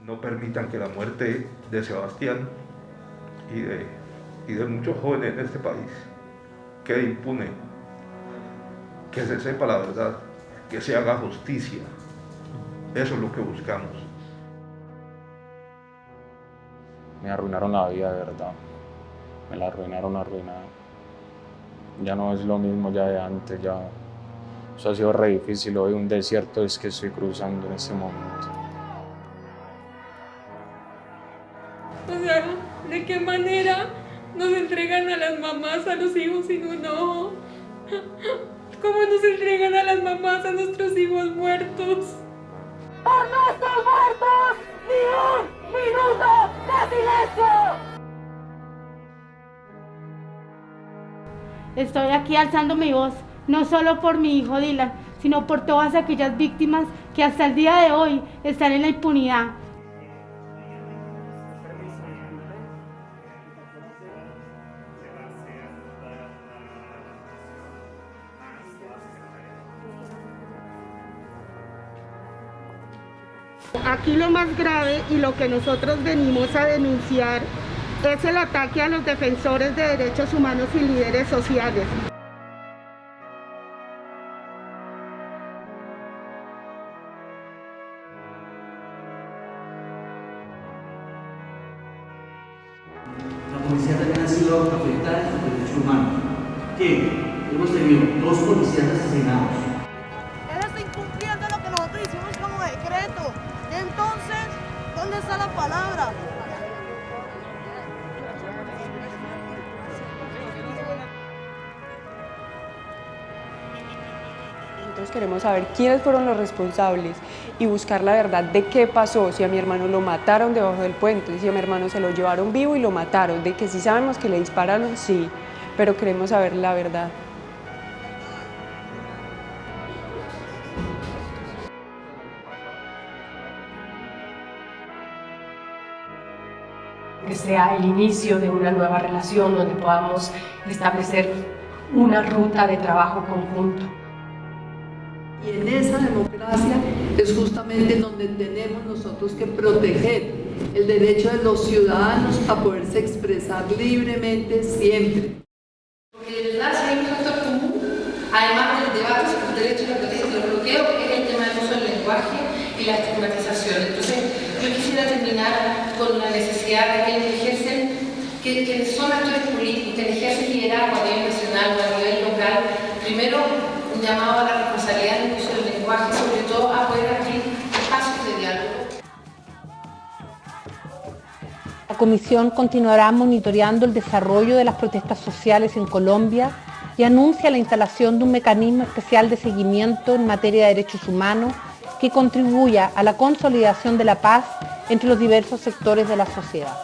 No permitan que la muerte de Sebastián y de, y de muchos jóvenes en este país quede impune. Que se sepa la verdad, que se haga justicia. Eso es lo que buscamos. Me arruinaron la vida, de verdad. Me la arruinaron, arruinada. Ya no es lo mismo ya de antes, ya... Eso ha sido re difícil. Hoy un desierto es que estoy cruzando en este momento. O sea, ¿de qué manera nos entregan a las mamás a los hijos sin un ojo? ¿Cómo nos entregan a las mamás a nuestros hijos muertos? ¡Por nuestros muertos! ¡Ni un minuto de silencio! Estoy aquí alzando mi voz, no solo por mi hijo Dylan, sino por todas aquellas víctimas que hasta el día de hoy están en la impunidad. Aquí lo más grave y lo que nosotros venimos a denunciar es el ataque a los defensores de derechos humanos y líderes sociales. La policía también ha sido afectada en sus derechos humanos. ¿Qué? Hemos tenido dos policías ¿dónde está la palabra? Nosotros queremos saber quiénes fueron los responsables y buscar la verdad de qué pasó, si a mi hermano lo mataron debajo del puente, si a mi hermano se lo llevaron vivo y lo mataron, de que sí sabemos que le dispararon, sí, pero queremos saber la verdad. Que sea el inicio de una nueva relación donde podamos establecer una ruta de trabajo conjunto. Y en esa democracia es justamente donde tenemos nosotros que proteger el derecho de los ciudadanos a poderse expresar libremente siempre. Porque de verdad, si hay un factor común, además del debate sobre los derechos y los derechos del bloqueo, es el tema del uso del lenguaje y la estigmatización. Entonces, yo quisiera terminar con la necesidad que ejercen, que, que son actores políticos, que ejercen liderazgo a nivel nacional o a nivel local, primero un llamado a la responsabilidad del uso del lenguaje, sobre todo a poder abrir espacios de diálogo. La Comisión continuará monitoreando el desarrollo de las protestas sociales en Colombia y anuncia la instalación de un mecanismo especial de seguimiento en materia de derechos humanos que contribuya a la consolidación de la paz entre los diversos sectores de la sociedad.